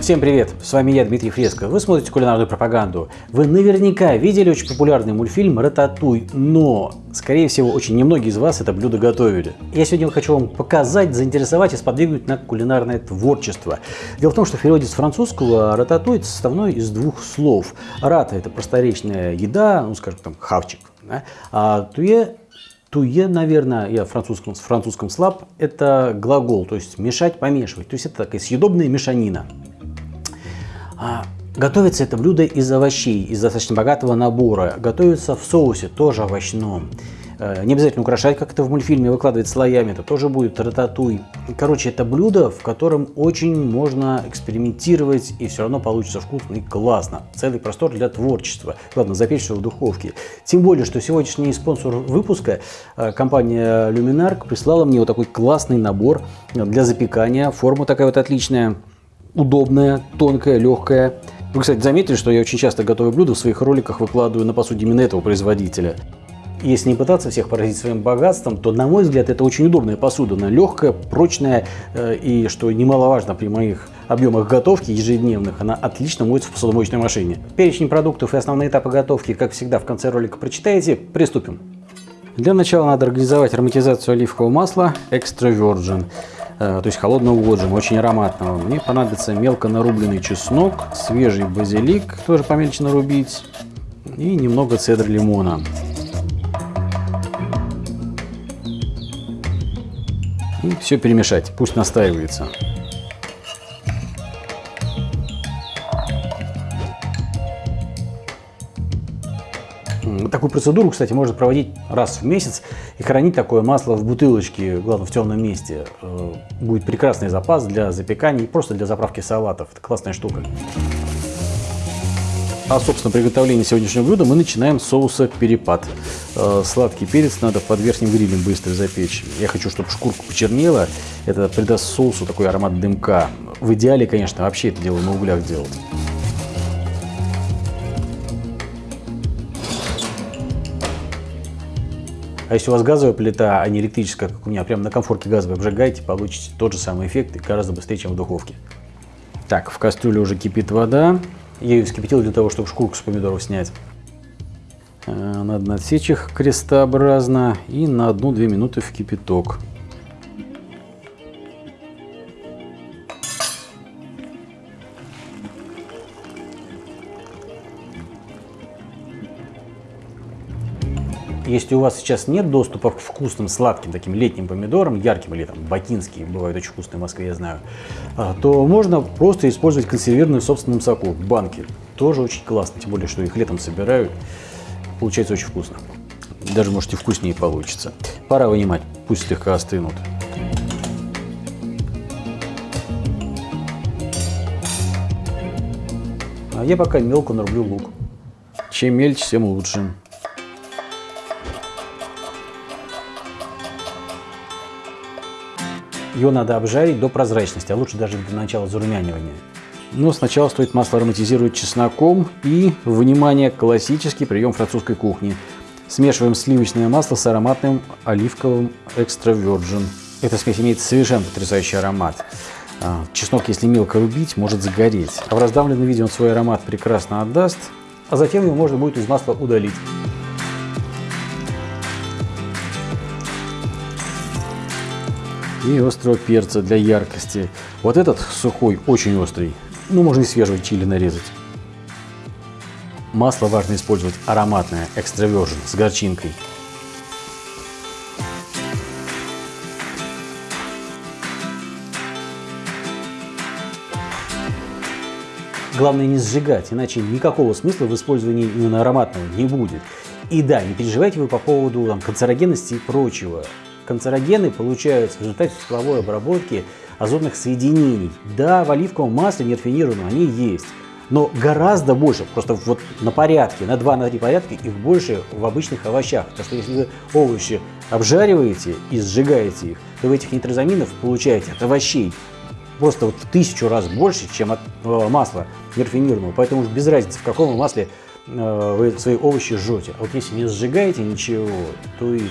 Всем привет, с вами я, Дмитрий Фреско. Вы смотрите кулинарную пропаганду. Вы наверняка видели очень популярный мультфильм «Рататуй», но, скорее всего, очень немногие из вас это блюдо готовили. Я сегодня хочу вам показать, заинтересовать и сподвигнуть на кулинарное творчество. Дело в том, что в переводе с французского «рататуй» это составной из двух слов. «Рата» — это просторечная еда, ну, скажем, там, хавчик, да? а «туе» Туе, наверное, я в французском, в французском слаб, это глагол, то есть мешать, помешивать. То есть это такая съедобная мешанина. А, готовится это блюдо из овощей, из достаточно богатого набора. Готовится в соусе, тоже овощном. Э, не обязательно украшать, как это в мультфильме, выкладывать слоями, это тоже будет рататуй. Короче, это блюдо, в котором очень можно экспериментировать, и все равно получится вкусно и классно. Целый простор для творчества. Главное, запечь все в духовке. Тем более, что сегодняшний спонсор выпуска, э, компания Luminark, прислала мне вот такой классный набор для запекания. Форма такая вот отличная удобная, тонкая, легкая. Вы, кстати, заметили, что я очень часто готовые блюда в своих роликах выкладываю на посуде именно этого производителя. Если не пытаться всех поразить своим богатством, то, на мой взгляд, это очень удобная посуда. Она легкая, прочная э, и, что немаловажно при моих объемах готовки ежедневных, она отлично моется в посудомоечной машине. Перечень продуктов и основные этапы готовки, как всегда, в конце ролика прочитаете. Приступим. Для начала надо организовать ароматизацию оливкового масла Extra Virgin. Э, то есть холодного отжима, очень ароматного. Мне понадобится мелко нарубленный чеснок, свежий базилик, тоже помельче нарубить, и немного цедр лимона. И все перемешать, пусть настаивается. Такую процедуру, кстати, можно проводить раз в месяц и хранить такое масло в бутылочке, главное в темном месте. Э, будет прекрасный запас для запекания и просто для заправки салатов. Это классная штука. А, собственно, приготовление сегодняшнего блюда мы начинаем с соуса перепад. Э, сладкий перец надо под верхним грилем быстро запечь. Я хочу, чтобы шкурка почернела. Это придаст соусу такой аромат дымка. В идеале, конечно, вообще это дело на углях делать. А если у вас газовая плита, а не электрическая, как у меня, прямо на комфорке газовой обжигаете, получите тот же самый эффект и гораздо быстрее, чем в духовке. Так, в кастрюле уже кипит вода. Я ее вскипятил для того, чтобы шкурку с помидоров снять. Э, надо отсечь их крестообразно и на 1-2 минуты в кипяток. Если у вас сейчас нет доступа к вкусным, сладким, таким летним помидорам, ярким или там бакинские, бывают очень вкусные в Москве, я знаю, а, то можно просто использовать консервированные в собственном соку, банки. Тоже очень классно, тем более, что их летом собирают. Получается очень вкусно. Даже, может, и вкуснее получится. Пора вынимать, пусть слегка остынут. А я пока мелко нарублю лук. Чем мельче, тем лучше. Ее надо обжарить до прозрачности, а лучше даже до начала зарумянивания. Но сначала стоит масло ароматизировать чесноком и, внимание, классический прием французской кухни. Смешиваем сливочное масло с ароматным оливковым экстра virgin. Эта смесь имеет совершенно потрясающий аромат. А, чеснок, если мелко рубить, может загореть. А в раздавленном виде он свой аромат прекрасно отдаст, а затем его можно будет из масла удалить. И острого перца для яркости. Вот этот сухой, очень острый. Ну, можно и свежего чили нарезать. Масло важно использовать ароматное, экстравержен, с горчинкой. Главное не сжигать, иначе никакого смысла в использовании именно ароматного не будет. И да, не переживайте вы по поводу там, канцерогенности и прочего канцерогены получаются в результате тепловой обработки азотных соединений. Да, в оливковом масле нерафинированном они есть, но гораздо больше, просто вот на порядке, на 2-3 на порядка их больше в обычных овощах. Потому что если вы овощи обжариваете и сжигаете их, то вы этих нитрозаминов получаете от овощей просто вот в тысячу раз больше, чем от э, масла нерафинированного. Поэтому без разницы, в каком масле э, вы свои овощи жжете. А вот если не сжигаете ничего, то и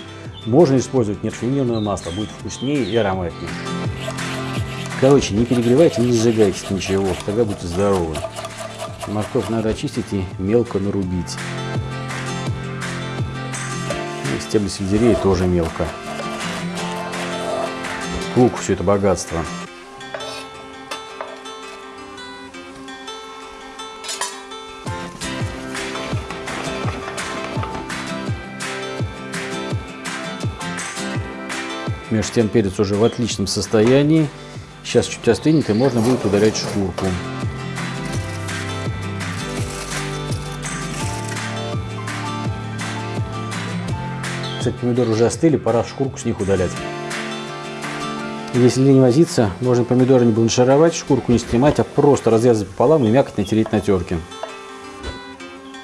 можно использовать нерафинированное масло, будет вкуснее и ароматнее. Короче, не перегревайте, не сжигайте ничего, тогда будете здоровы. Морковь надо очистить и мелко нарубить. И стебли сельдерея тоже мелко. Лук все это богатство. Между тем перец уже в отличном состоянии. Сейчас чуть остынет и можно будет удалять шкурку. Кстати, помидоры уже остыли, пора шкурку с них удалять. Если не возиться, можно помидоры не бланшировать, шкурку не снимать, а просто разрезать пополам и мякоть натереть на терке.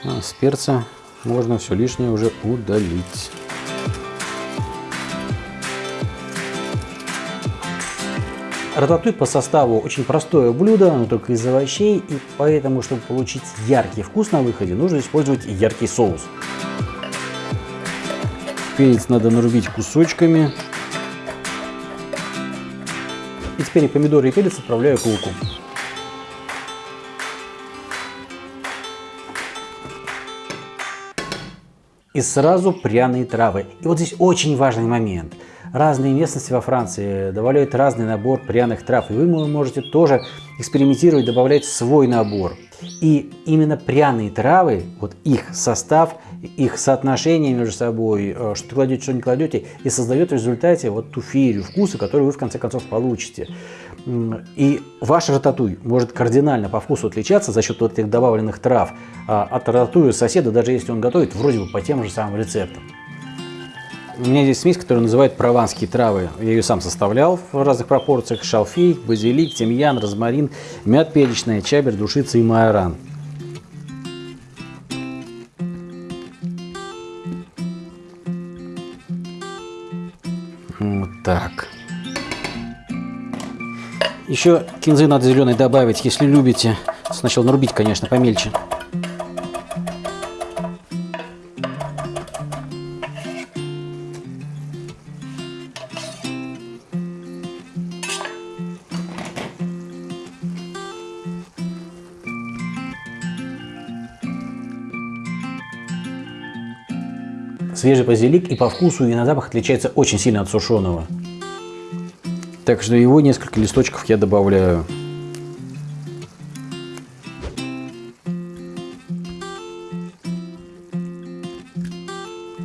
А с перца можно все лишнее уже удалить. Рататуй по составу очень простое блюдо, но только из овощей, и поэтому, чтобы получить яркий вкус на выходе, нужно использовать яркий соус. Перец надо нарубить кусочками. И теперь помидоры и перец отправляю к луку. И сразу пряные травы. И вот здесь очень важный момент – разные местности во Франции добавляют разный набор пряных трав, и вы можете тоже экспериментировать, добавлять свой набор. И именно пряные травы, вот их состав, их соотношение между собой, э, что кладете, что не кладете, и создает в результате вот ту феерию вкуса, которую вы в конце концов получите. И ваш рататуй может кардинально по вкусу отличаться за счет вот этих добавленных трав а, от рататуя соседа, даже если он готовит вроде бы по тем же самым рецептам. У меня здесь смесь, которую называют прованские травы. Я ее сам составлял в разных пропорциях. Шалфей, базилик, тимьян, розмарин, мят перечная, чабер, душица и майоран. Вот так. Еще кинзы надо зеленой добавить, если любите. Сначала нарубить, конечно, помельче. Свежий базилик и по вкусу, и на запах отличается очень сильно от сушеного. Так что его несколько листочков я добавляю.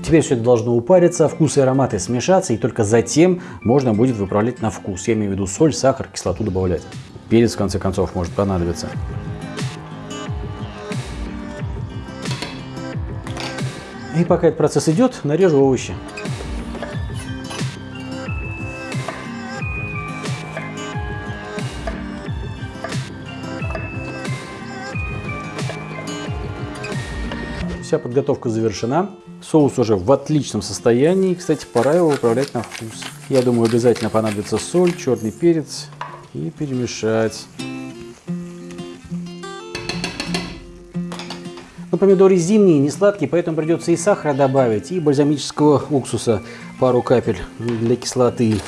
Теперь все это должно упариться, вкусы и ароматы смешаться, и только затем можно будет выправлять на вкус. Я имею в виду соль, сахар, кислоту добавлять. Перец, в конце концов, может понадобиться. И пока этот процесс идет, нарежу овощи. Вся подготовка завершена. Соус уже в отличном состоянии. Кстати, пора его управлять на вкус. Я думаю, обязательно понадобится соль, черный перец и перемешать. Помидоры зимние, не сладкие, поэтому придется и сахара добавить, и бальзамического уксуса пару капель для кислоты.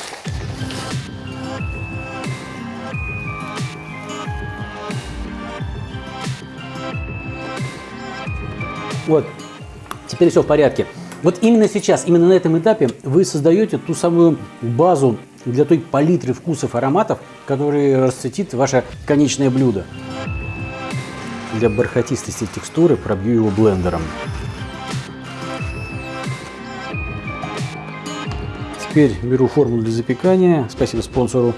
Вот, теперь все в порядке. Вот именно сейчас, именно на этом этапе вы создаете ту самую базу для той палитры вкусов, ароматов, которые расцветит ваше конечное блюдо. Для бархатистости текстуры пробью его блендером. Теперь беру форму для запекания, спасибо спонсору,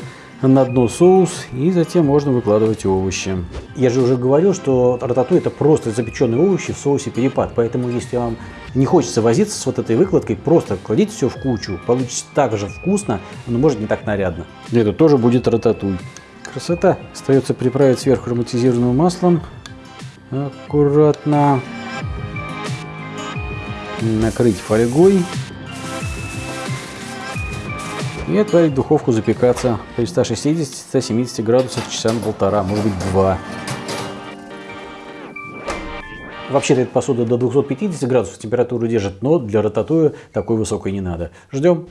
на дно соус и затем можно выкладывать овощи. Я же уже говорил, что рататуй это просто запеченные овощи в соусе перепад, поэтому если вам не хочется возиться с вот этой выкладкой, просто кладите все в кучу, получится так же вкусно, но может не так нарядно. Это тоже будет рататуй. Красота. Остается приправить сверху ароматизированным маслом аккуратно накрыть фольгой и отправить в духовку запекаться при 160-170 градусах часа на полтора, может быть два. Вообще-то эта посуда до 250 градусов температуру держит, но для рататуя такой высокой не надо. Ждем.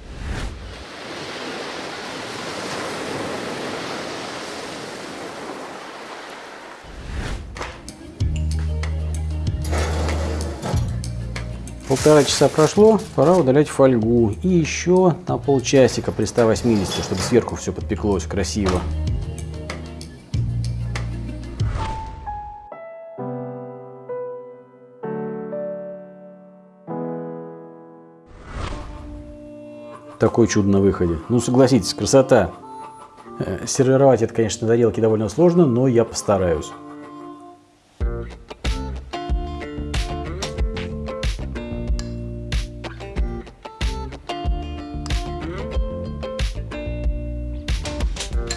Полтора часа прошло, пора удалять фольгу. И еще на полчасика при 180, чтобы сверху все подпеклось красиво. Такой чудо на выходе. Ну согласитесь, красота. Э, сервировать это, конечно, на тарелке довольно сложно, но я постараюсь.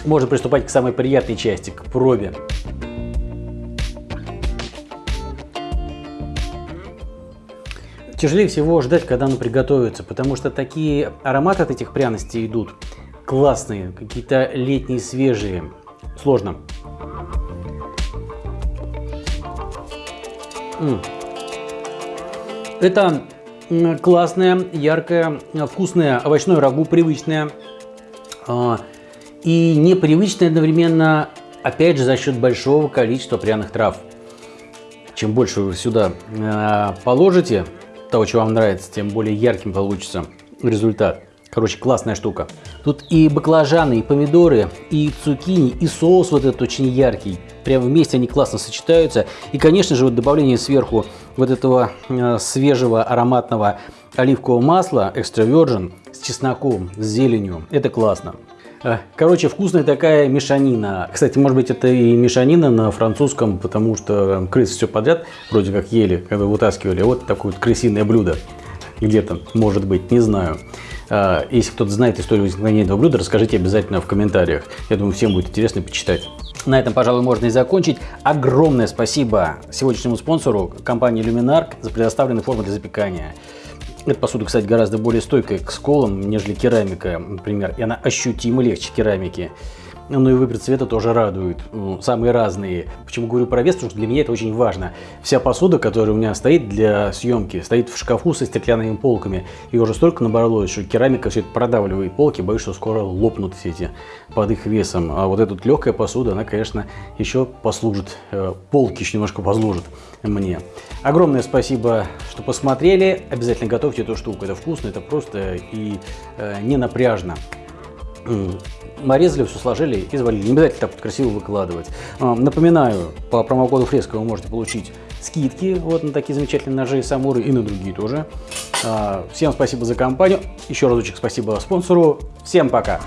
Можно приступать к самой приятной части, к пробе. Тяжелее всего ждать, когда оно приготовится, потому что такие ароматы от этих пряностей идут классные, какие-то летние, свежие. Сложно. Это классное, яркое, вкусное овощное рагу, привычное. И непривычное одновременно, опять же, за счет большого количества пряных трав. Чем больше вы сюда а, положите того, что вам нравится, тем более ярким получится результат. Короче, классная штука. Тут и баклажаны, и помидоры, и цукини, и соус вот этот очень яркий. Прямо вместе они классно сочетаются. И, конечно же, вот добавление сверху вот этого э, свежего ароматного оливкового масла экстра virgin с чесноком, с зеленью. Это классно. Э, короче, вкусная такая мешанина. Кстати, может быть, это и мешанина на французском, потому что крысы все подряд вроде как ели, когда вытаскивали. Вот такое вот крысиное блюдо где-то, может быть, не знаю. А, если кто-то знает историю возникновения этого блюда, расскажите обязательно в комментариях. Я думаю, всем будет интересно почитать. На этом, пожалуй, можно и закончить. Огромное спасибо сегодняшнему спонсору, компании Luminark, за предоставленные формы для запекания. Эта посуда, кстати, гораздо более стойкая к сколам, нежели керамика, например, и она ощутимо легче керамики. Ну и выбор цвета тоже радует. Ну, самые разные. Почему говорю про вес? Потому что для меня это очень важно. Вся посуда, которая у меня стоит для съемки, стоит в шкафу со стеклянными полками. И уже столько набралось, что керамика все это продавливает полки. Боюсь, что скоро лопнут все эти под их весом. А вот эта легкая посуда, она, конечно, еще послужит. Э, полки еще немножко послужат мне. Огромное спасибо, что посмотрели. Обязательно готовьте эту штуку. Это вкусно, это просто и э, не напряжно нарезали, все сложили и завалили. Не обязательно так вот красиво выкладывать. А, напоминаю, по промокоду Фреска вы можете получить скидки вот на такие замечательные ножи Самуры и на другие тоже. А, всем спасибо за компанию. Еще разочек спасибо спонсору. Всем пока!